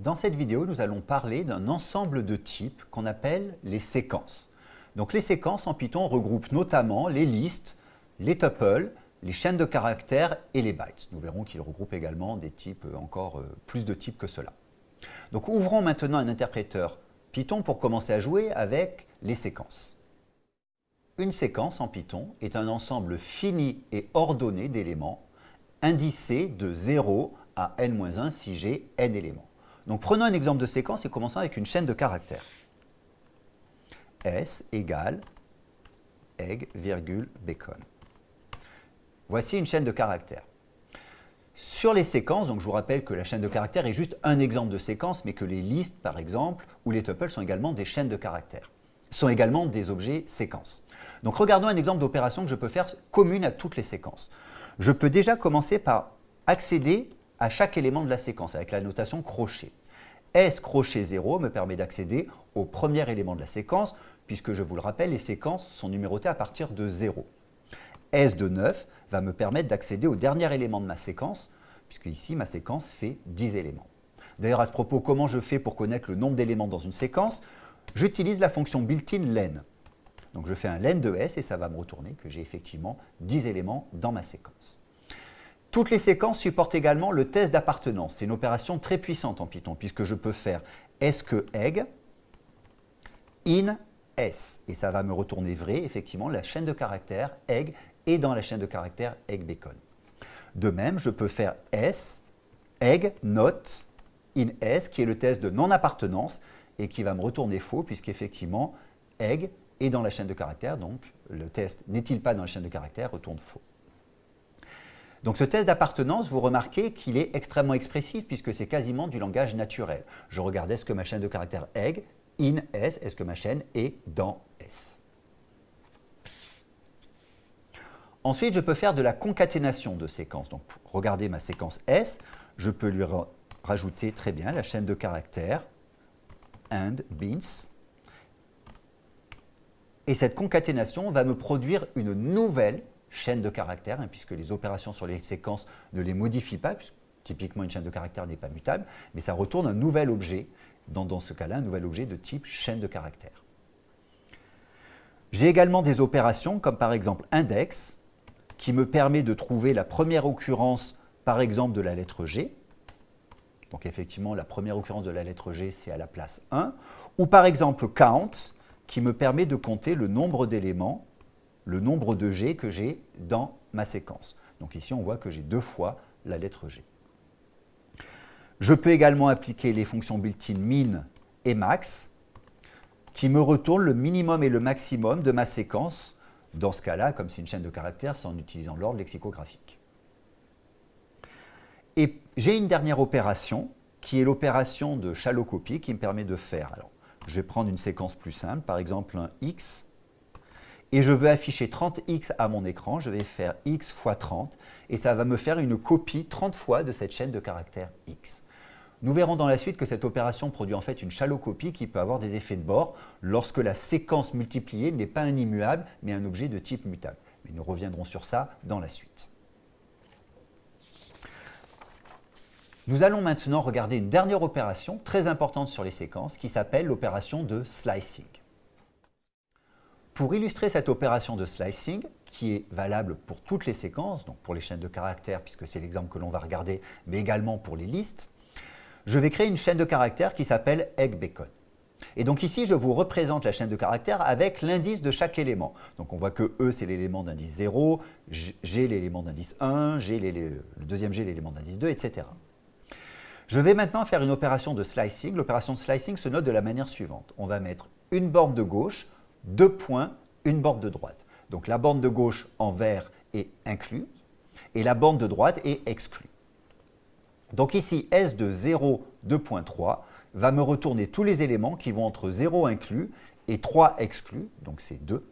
Dans cette vidéo, nous allons parler d'un ensemble de types qu'on appelle les séquences. Donc les séquences en Python regroupent notamment les listes, les tuples, les chaînes de caractères et les bytes. Nous verrons qu'ils regroupent également des types, euh, encore euh, plus de types que cela. Donc ouvrons maintenant un interpréteur Python pour commencer à jouer avec les séquences. Une séquence en Python est un ensemble fini et ordonné d'éléments indicés de 0 à n-1 si j'ai n éléments. Donc prenons un exemple de séquence et commençons avec une chaîne de caractères. S égale egg, virgule, bacon. Voici une chaîne de caractères. Sur les séquences, donc je vous rappelle que la chaîne de caractères est juste un exemple de séquence, mais que les listes, par exemple, ou les tuples sont également des chaînes de caractères, sont également des objets séquences. Donc regardons un exemple d'opération que je peux faire commune à toutes les séquences. Je peux déjà commencer par accéder à chaque élément de la séquence avec la notation crochet. S crochet 0 me permet d'accéder au premier élément de la séquence, puisque je vous le rappelle, les séquences sont numérotées à partir de 0. S de 9 va me permettre d'accéder au dernier élément de ma séquence, puisque ici ma séquence fait 10 éléments. D'ailleurs, à ce propos, comment je fais pour connaître le nombre d'éléments dans une séquence? J'utilise la fonction built-in len. Donc je fais un len de S et ça va me retourner que j'ai effectivement 10 éléments dans ma séquence. Toutes les séquences supportent également le test d'appartenance. C'est une opération très puissante en Python puisque je peux faire est-ce que egg in s et ça va me retourner vrai, effectivement, la chaîne de caractères egg est dans la chaîne de caractères egg bacon. De même, je peux faire s egg not in s qui est le test de non-appartenance et qui va me retourner faux puisqu'effectivement egg est dans la chaîne de caractères, donc le test n'est-il pas dans la chaîne de caractères retourne faux. Donc ce test d'appartenance, vous remarquez qu'il est extrêmement expressif puisque c'est quasiment du langage naturel. Je regardais est-ce que ma chaîne de caractère egg, in S, est-ce que ma chaîne est dans S. Ensuite, je peux faire de la concaténation de séquences. Donc, pour regarder ma séquence S, je peux lui rajouter très bien la chaîne de caractères and beans. Et cette concaténation va me produire une nouvelle chaîne de caractères, hein, puisque les opérations sur les séquences ne les modifient pas, puisque typiquement une chaîne de caractères n'est pas mutable, mais ça retourne un nouvel objet, dans, dans ce cas-là, un nouvel objet de type chaîne de caractères. J'ai également des opérations comme par exemple index, qui me permet de trouver la première occurrence, par exemple, de la lettre G. Donc effectivement, la première occurrence de la lettre G, c'est à la place 1. Ou par exemple count, qui me permet de compter le nombre d'éléments le nombre de G que j'ai dans ma séquence. Donc ici, on voit que j'ai deux fois la lettre G. Je peux également appliquer les fonctions built-in min et max qui me retournent le minimum et le maximum de ma séquence, dans ce cas-là, comme c'est une chaîne de caractères, c'est en utilisant l'ordre lexicographique. Et j'ai une dernière opération qui est l'opération de shallow copy qui me permet de faire, alors je vais prendre une séquence plus simple, par exemple un x et je veux afficher 30x à mon écran, je vais faire x fois 30 et ça va me faire une copie 30 fois de cette chaîne de caractères x. Nous verrons dans la suite que cette opération produit en fait une shallow copie qui peut avoir des effets de bord lorsque la séquence multipliée n'est pas un immuable mais un objet de type mutable. Mais nous reviendrons sur ça dans la suite. Nous allons maintenant regarder une dernière opération très importante sur les séquences qui s'appelle l'opération de slicing. Pour illustrer cette opération de slicing, qui est valable pour toutes les séquences, donc pour les chaînes de caractères, puisque c'est l'exemple que l'on va regarder, mais également pour les listes, je vais créer une chaîne de caractères qui s'appelle egg-bacon. Et donc ici, je vous représente la chaîne de caractères avec l'indice de chaque élément. Donc on voit que E, c'est l'élément d'indice 0, G, l'élément d'indice 1, G, le deuxième G, l'élément d'indice 2, etc. Je vais maintenant faire une opération de slicing. L'opération de slicing se note de la manière suivante. On va mettre une borne de gauche deux points, une borne de droite. Donc la borne de gauche en vert est incluse et la borne de droite est exclue. Donc ici, S de 0, 2.3 va me retourner tous les éléments qui vont entre 0 inclus et 3 exclus, donc c'est 2.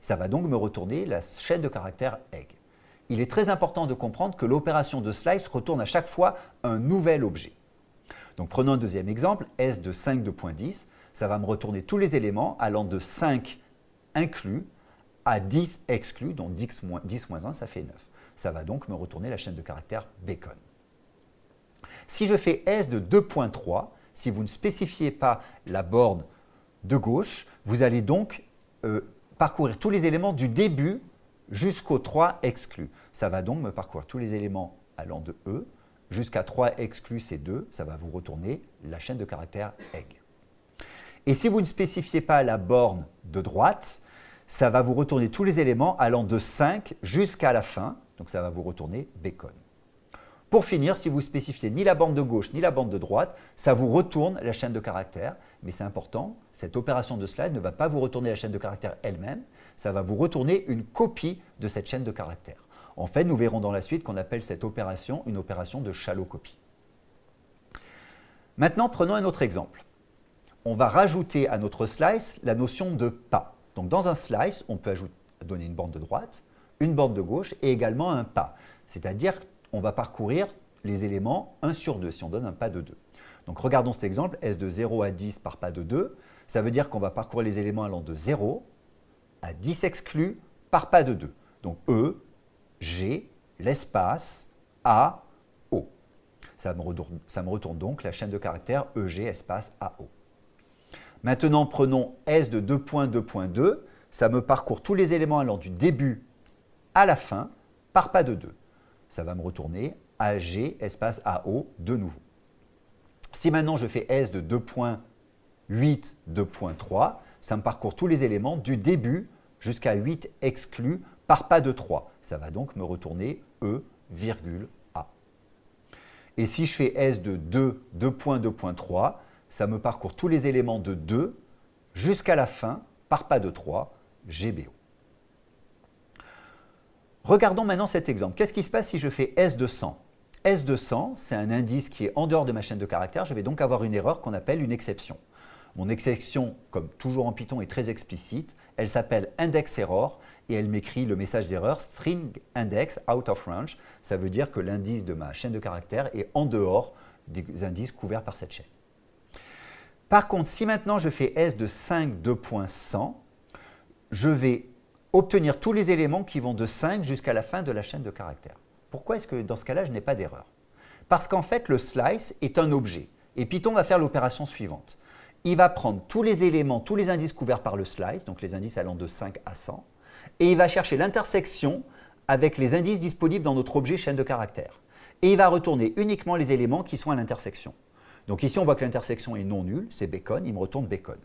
Ça va donc me retourner la chaîne de caractères egg. Il est très important de comprendre que l'opération de slice retourne à chaque fois un nouvel objet. Donc prenons un deuxième exemple, S de 5, 2.10 ça va me retourner tous les éléments allant de 5 inclus à 10 exclus, donc 10 moins, 1, ça fait 9. Ça va donc me retourner la chaîne de caractères bacon. Si je fais S de 2.3, si vous ne spécifiez pas la borne de gauche, vous allez donc euh, parcourir tous les éléments du début jusqu'au 3 exclu. Ça va donc me parcourir tous les éléments allant de E jusqu'à 3 exclu c'est 2, ça va vous retourner la chaîne de caractères egg. Et si vous ne spécifiez pas la borne de droite, ça va vous retourner tous les éléments allant de 5 jusqu'à la fin, donc ça va vous retourner bacon. Pour finir, si vous spécifiez ni la bande de gauche ni la bande de droite, ça vous retourne la chaîne de caractères. Mais c'est important, cette opération de slide ne va pas vous retourner la chaîne de caractères elle-même, ça va vous retourner une copie de cette chaîne de caractères. En fait, nous verrons dans la suite qu'on appelle cette opération une opération de shallow copy. Maintenant, prenons un autre exemple. On va rajouter à notre slice la notion de pas. Donc dans un slice, on peut ajouter, donner une bande de droite, une bande de gauche et également un pas. C'est-à-dire qu'on va parcourir les éléments 1 sur 2 si on donne un pas de 2. Donc regardons cet exemple, S de 0 à 10 par pas de 2. Ça veut dire qu'on va parcourir les éléments allant de 0 à 10 exclus par pas de 2. Donc E, G, l'espace, A, O. Ça me, retourne, donc la chaîne de caractères EG, espace, AO. Maintenant, prenons S de 2.2.2. Ça me parcourt tous les éléments allant du début à la fin par pas de 2. Ça va me retourner AG, espace AO, de nouveau. Si maintenant je fais S de 2.8, 2.3, ça me parcourt tous les éléments du début jusqu'à 8 exclus par pas de 3. Ça va donc me retourner E, virgule A. Et si je fais S de 2, 2.2.3, ça me parcourt tous les éléments de 2 jusqu'à la fin par pas de 3, GBO. Regardons maintenant cet exemple. Qu'est-ce qui se passe si je fais S de 100 S de 100, c'est un indice qui est en dehors de ma chaîne de caractères. Je vais donc avoir une erreur qu'on appelle une exception. Mon exception, comme toujours en Python, est très explicite. Elle s'appelle index error et elle m'écrit le message d'erreur string index out of range. Ça veut dire que l'indice de ma chaîne de caractères est en dehors des indices couverts par cette chaîne. Par contre, si maintenant je fais S de 5 2.100, je vais obtenir tous les éléments qui vont de 5 jusqu'à la fin de la chaîne de caractères. Pourquoi est-ce que dans ce cas-là, je n'ai pas d'erreur? Parce qu'en fait, le slice est un objet. Et Python va faire l'opération suivante il va prendre tous les éléments, tous les indices couverts par le slice, donc les indices allant de 5 à 100, et il va chercher l'intersection avec les indices disponibles dans notre objet chaîne de caractères. Et il va retourner uniquement les éléments qui sont à l'intersection. Donc ici, on voit que l'intersection est non nulle, c'est bacon, il me retourne bacon.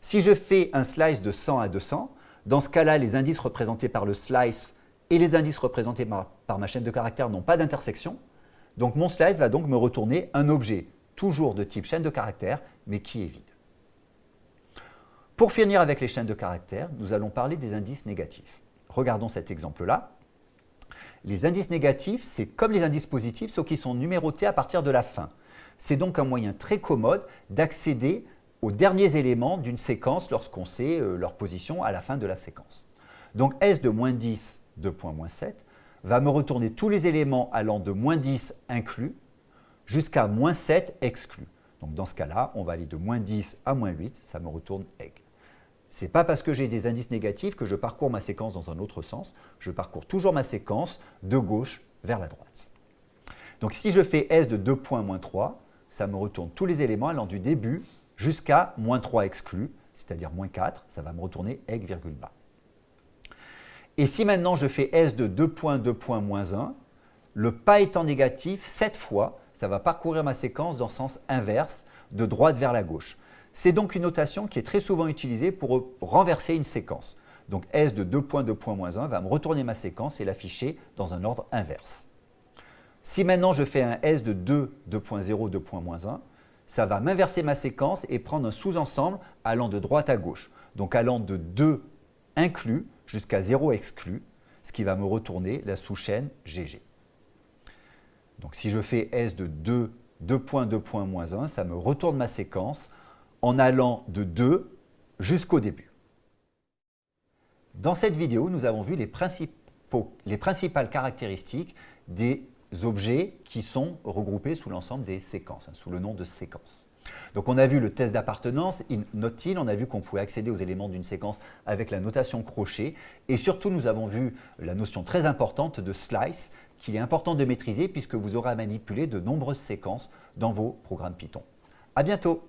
Si je fais un slice de 100 à 200, dans ce cas-là, les indices représentés par le slice et les indices représentés par, ma chaîne de caractères n'ont pas d'intersection. Donc mon slice va donc me retourner un objet toujours de type chaîne de caractères, mais qui est vide. Pour finir avec les chaînes de caractères, nous allons parler des indices négatifs. Regardons cet exemple-là. Les indices négatifs, c'est comme les indices positifs, sauf qu'ils sont numérotés à partir de la fin. C'est donc un moyen très commode d'accéder aux derniers éléments d'une séquence lorsqu'on sait euh, leur position à la fin de la séquence. Donc S de moins 10 de point moins 7 va me retourner tous les éléments allant de moins 10 inclus jusqu'à moins 7 exclus. Donc dans ce cas-là, on va aller de moins 10 à moins 8, ça me retourne egg. Ce n'est pas parce que j'ai des indices négatifs que je parcours ma séquence dans un autre sens, je parcours toujours ma séquence de gauche vers la droite. Donc si je fais S de 2 points moins 3, ça me retourne tous les éléments allant du début jusqu'à moins 3 exclus, c'est-à-dire moins 4, ça va me retourner egg virgule bas. Et si maintenant je fais S de 2 points 2 points moins 1, le pas étant négatif, cette fois, ça va parcourir ma séquence dans le sens inverse, de droite vers la gauche. C'est donc une notation qui est très souvent utilisée pour renverser une séquence. Donc S de 2 points 2 points moins 1 va me retourner ma séquence et l'afficher dans un ordre inverse. Si maintenant je fais un S de 2, 2.0, 2 moins 1, ça va m'inverser ma séquence et prendre un sous-ensemble allant de droite à gauche. Donc allant de 2 inclus jusqu'à 0 exclus, ce qui va me retourner la sous-chaîne GG. Donc si je fais S de 2, 2 points, 2 points, moins 1, ça me retourne ma séquence en allant de 2 jusqu'au début. Dans cette vidéo, nous avons vu les, les principales caractéristiques des objets qui sont regroupés sous l'ensemble des séquences, hein, sous le nom de séquences. Donc on a vu le test d'appartenance, note-t-il, on a vu qu'on pouvait accéder aux éléments d'une séquence avec la notation crochet, et surtout nous avons vu la notion très importante de slice, qu'il est important de maîtriser puisque vous aurez à manipuler de nombreuses séquences dans vos programmes Python. À bientôt